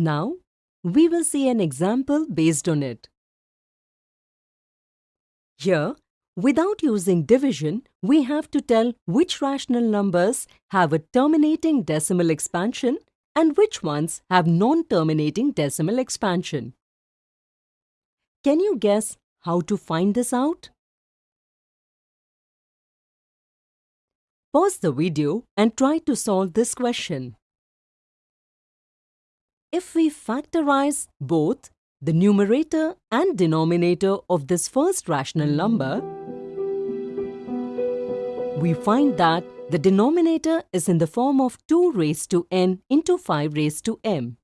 Now, we will see an example based on it. Here, without using division, we have to tell which rational numbers have a terminating decimal expansion and which ones have non-terminating decimal expansion. Can you guess how to find this out? Pause the video and try to solve this question. If we factorize both the numerator and denominator of this first rational number, we find that the denominator is in the form of 2 raised to n into 5 raised to m.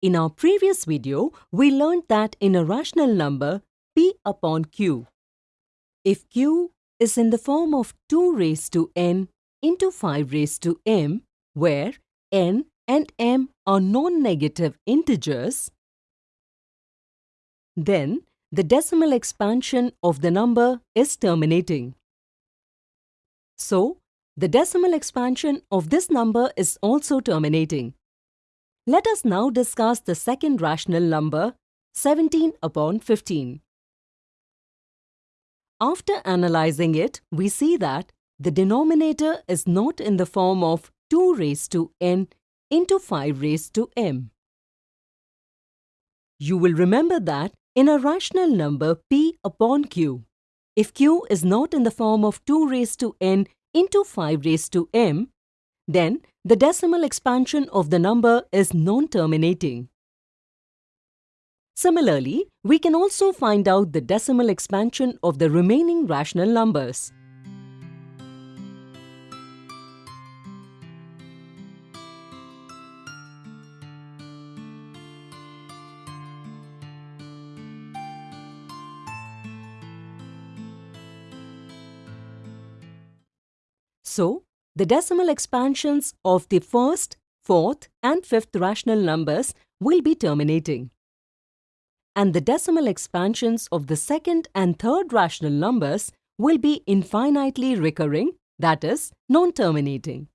In our previous video, we learned that in a rational number p upon q, if q is in the form of 2 raised to n into 5 raised to m, where n and m are non-negative integers, then the decimal expansion of the number is terminating. So, the decimal expansion of this number is also terminating. Let us now discuss the second rational number, 17 upon 15. After analyzing it, we see that the denominator is not in the form of 2 raised to n into 5 raised to m. You will remember that in a rational number p upon q, if q is not in the form of 2 raised to n into 5 raised to m, then the decimal expansion of the number is non-terminating. Similarly, we can also find out the decimal expansion of the remaining rational numbers. So, the decimal expansions of the first, fourth and fifth rational numbers will be terminating. And the decimal expansions of the second and third rational numbers will be infinitely recurring, that is, non-terminating.